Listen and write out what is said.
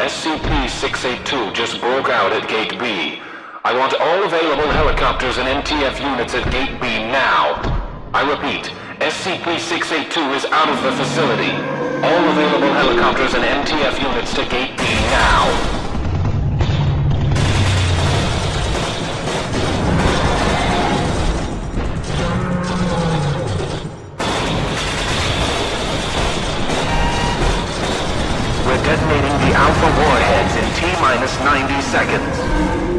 SCP-682 just broke out at Gate B. I want all available helicopters and MTF units at Gate B now. I repeat, SCP-682 is out of the facility. All available helicopters and MTF units to Gate B now. Detonating the Alpha warheads in T-minus 90 seconds.